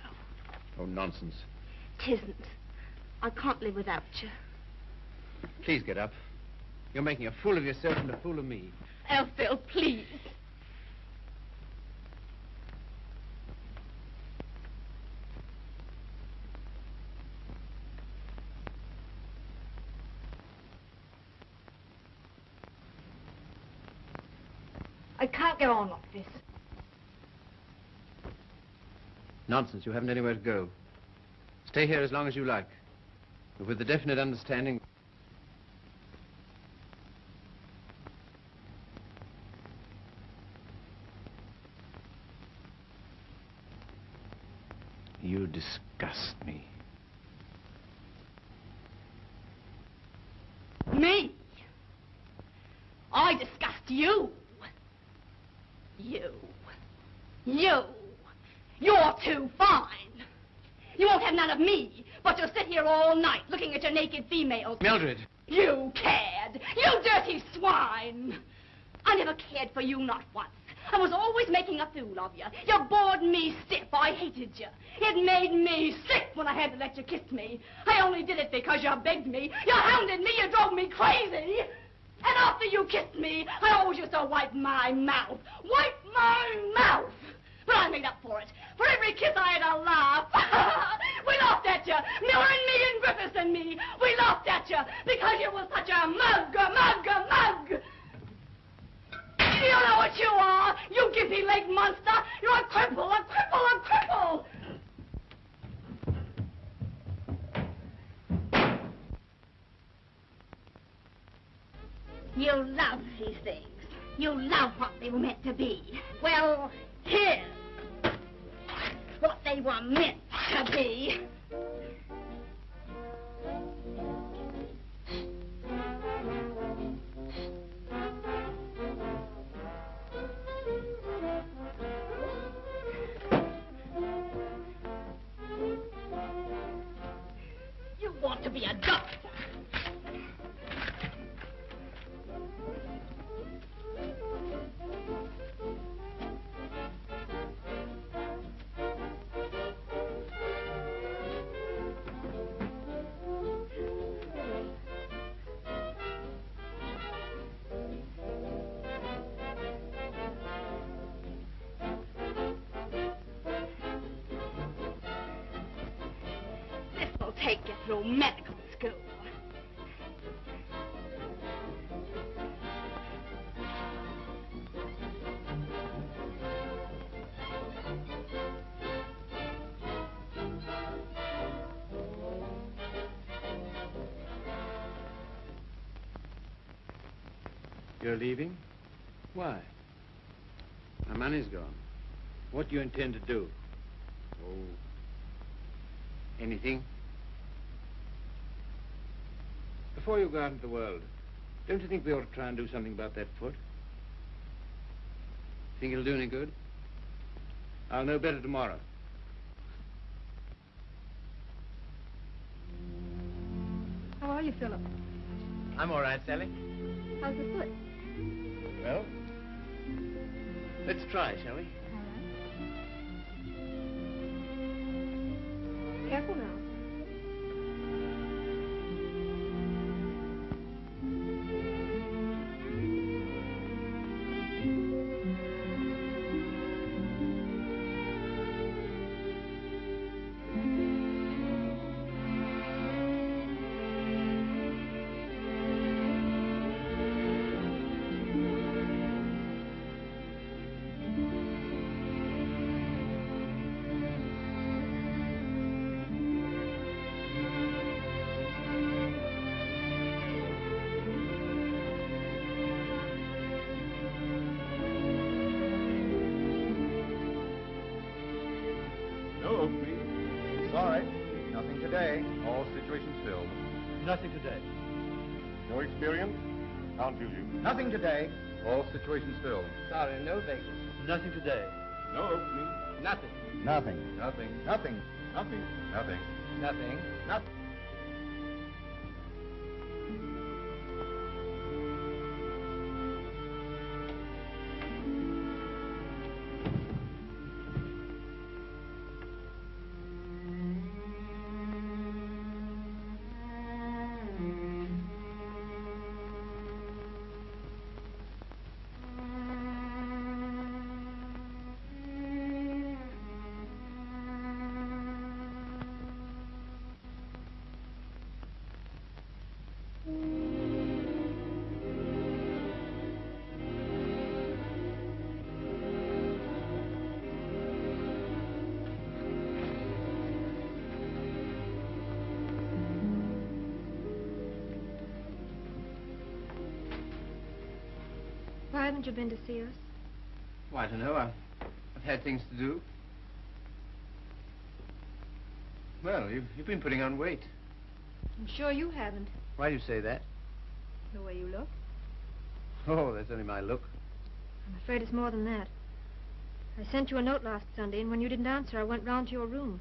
Oh, nonsense. Tisn't. I can't live without you. Please get up. You're making a fool of yourself and a fool of me. Oh, Phil, please. I can't go on like this. Nonsense. You haven't anywhere to go. Stay here as long as you like. But with the definite understanding... through medical school. You're leaving? Why? My money's gone. What do you intend to do? Oh. Anything? Before you go out into the world, don't you think we ought to try and do something about that foot? Think it'll do any good? I'll know better tomorrow. How are you, Philip? I'm all right, Sally. How's the foot? Well, let's try, shall we? Careful now. All situations filled. Sorry, no vacancy. Nothing today. No Oakley. Nothing. Nothing. Nothing. Nothing. Nothing. Nothing. Nothing. Nothing. Haven't you been to see us? Well, I don't know. I've, I've had things to do. Well, you've, you've been putting on weight. I'm sure you haven't, Why do you say that? the way you look. Oh, that's only my look. I'm afraid it's more than that. I sent you a note last Sunday, and when you didn't answer, I went round to your room.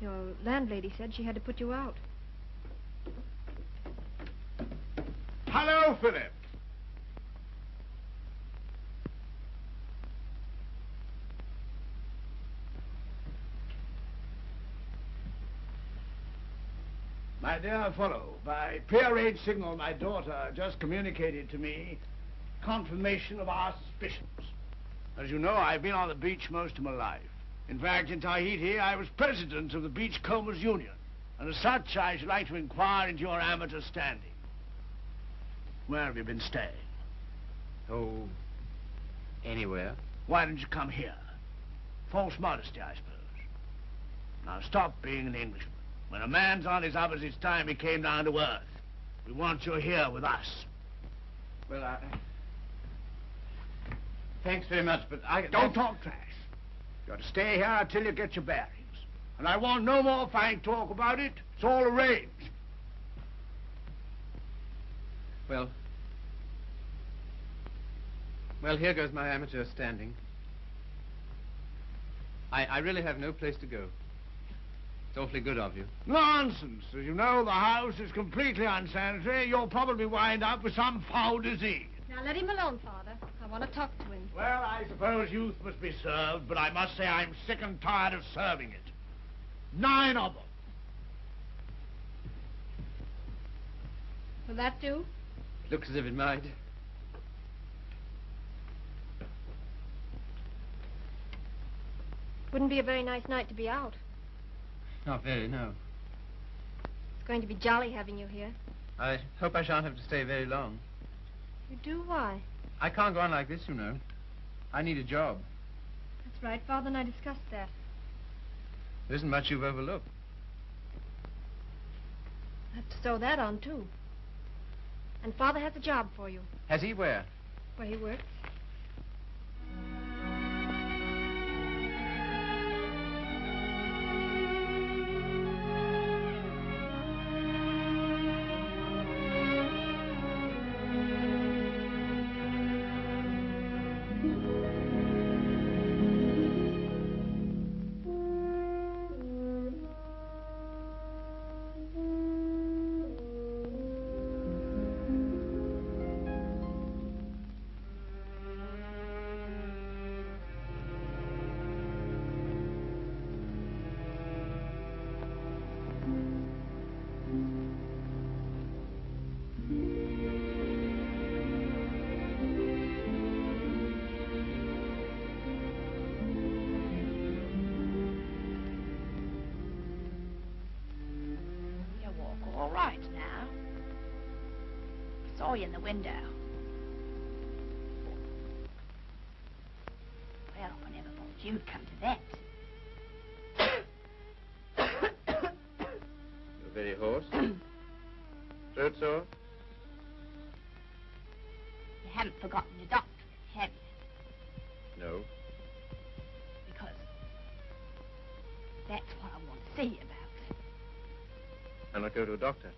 Your landlady said she had to put you out. Hello, Philip. My dear fellow, by prearranged signal, my daughter just communicated to me confirmation of our suspicions. As you know, I've been on the beach most of my life. In fact, in Tahiti, I was president of the Beachcombers Union. And as such, I should like to inquire into your amateur standing. Where have you been staying? Oh, anywhere. Why didn't you come here? False modesty, I suppose. Now stop being an Englishman. When a man's on his uppers, it's time he came down to earth. We want you here with us. Well, I... Thanks very much, but I... Don't talk trash. You're to stay here until you get your bearings. And I want no more fine talk about it. It's all arranged. Well... Well, here goes my amateur standing. I, I really have no place to go. It's awfully good of you. Nonsense. As you know, the house is completely unsanitary. You'll probably wind up with some foul disease. Now let him alone, Father. I want to talk to him. Well, I suppose youth must be served, but I must say I'm sick and tired of serving it. Nine of them. Will that do? Looks as if it might. Wouldn't be a very nice night to be out. Not very, no. It's going to be jolly having you here. I hope I shan't have to stay very long. You do? Why? I can't go on like this, you know. I need a job. That's right. Father and I discussed that. There isn't much you've overlooked. I have to sew that on, too. And Father has a job for you, Has he where? where he works. window. Well, I never thought you'd come to that. You're very hoarse. Throat sore? You haven't forgotten your doctor, have you? No. Because that's what I want to see about. And I go to a doctor.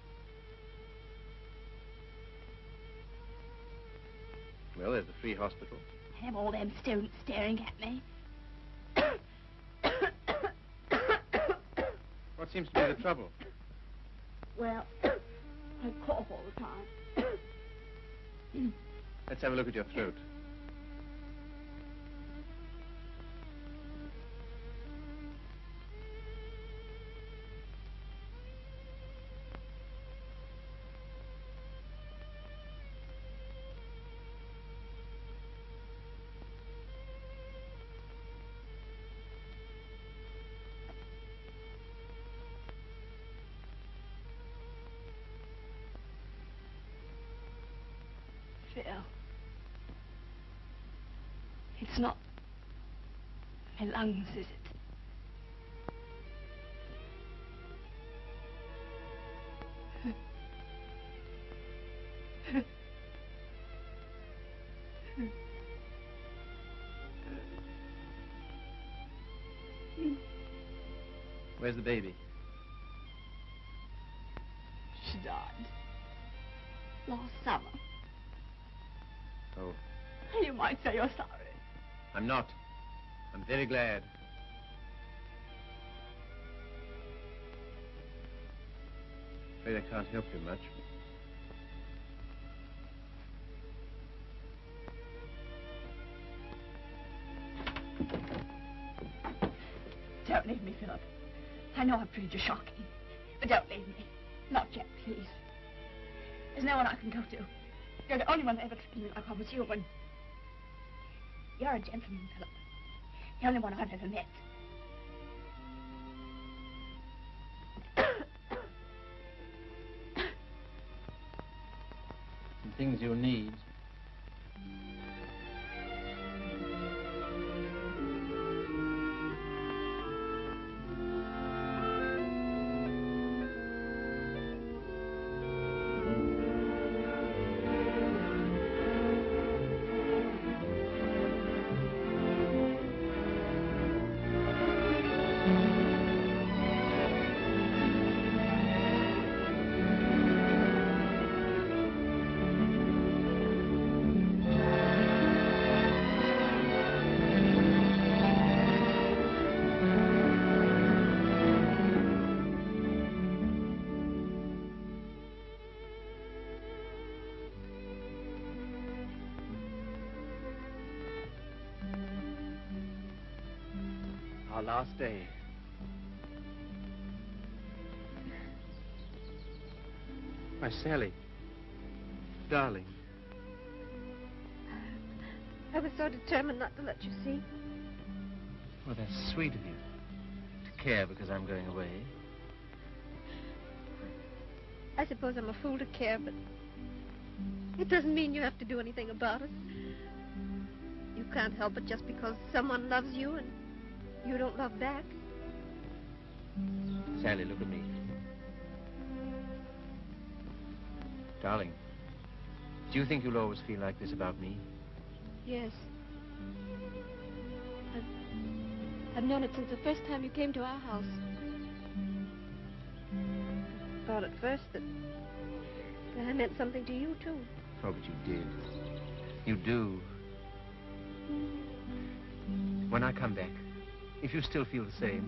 Free hospital. Have all them students staring at me. What seems to be the trouble? Well, I cough all the time. Let's have a look at your throat. It's not my lungs, is it? Where's the baby? Very glad. Afraid I can't help you much. Don't leave me, Philip. I know I've treated you shocking, but don't leave me. Not yet, please. There's no one I can go to. You're the only one that ever treated me like I was human. You're a gentleman, Philip. The only one I've ever met. Some things you need. Last day. My Sally. Darling. I was so determined not to let you see. Well, that's sweet of you. To care because I'm going away. I suppose I'm a fool to care, but it doesn't mean you have to do anything about it. You can't help it just because someone loves you and you don't love back. Sally, look at me. Darling, do you think you'll always feel like this about me? Yes. I've, I've known it since the first time you came to our house. I thought at first that, that I meant something to you, too. Oh, but you did. You do. When I come back, if you still feel the same,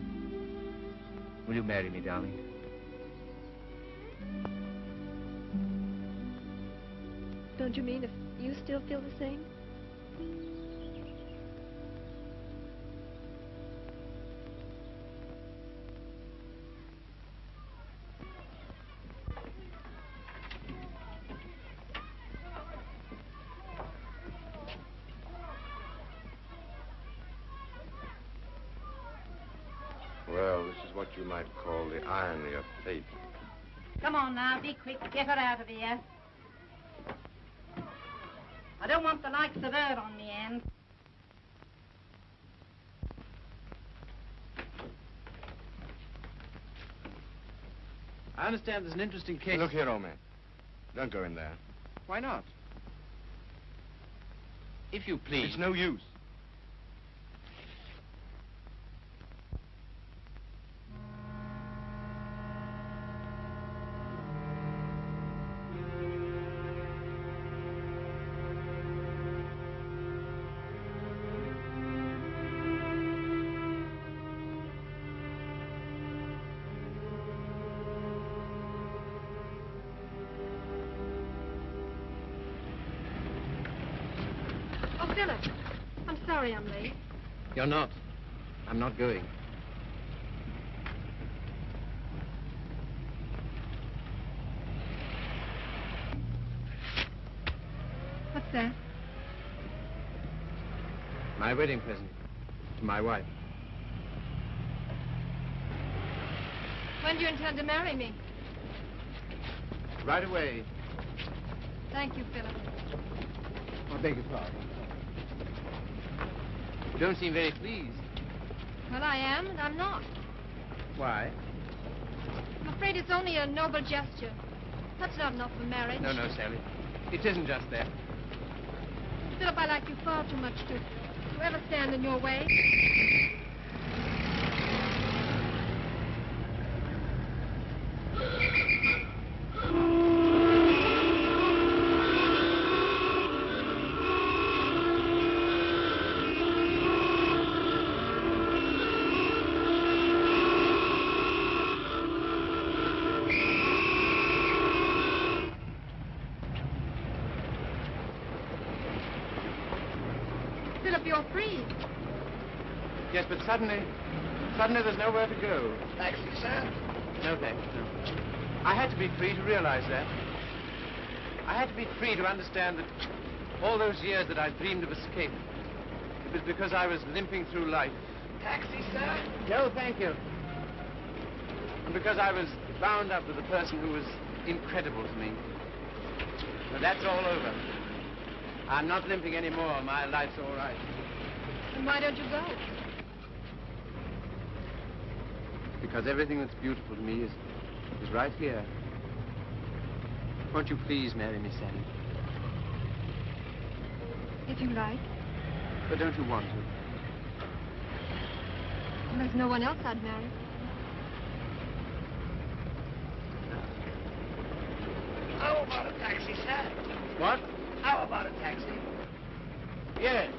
will you marry me, darling? Don't you mean if you still feel the same? Call the irony of fate. Come on now, be quick. Get her out of here. I don't want the likes of her on me end. I understand there's an interesting case. Look here, old man. Don't go in there. Why not? If you please. It's no use. You're not. I'm not going. What's that? My wedding present to my wife. When do you intend to marry me? Right away. Thank you, Philip. I beg your pardon. You don't seem very pleased. Well, I am, and I'm not. Why? I'm afraid it's only a noble gesture. That's not enough for marriage. No, no, Sally. It isn't just that. Philip, I like you far too much to, to ever stand in your way. Philip, you're free. Yes, but suddenly, suddenly there's nowhere to go. Taxi, sir? No, thanks, no. I had to be free to realize that. I had to be free to understand that all those years that I dreamed of escape, it was because I was limping through life. Taxi, sir? No, thank you. And because I was bound up with a person who was incredible to me. But that's all over. I'm not limping anymore. My life's all right. Then why don't you go? Because everything that's beautiful to me is, is right here. Won't you please marry me, Sally? If you like. But don't you want to? There's no one else I'd marry. How about a taxi, sir? What? How about a taxi? Yes.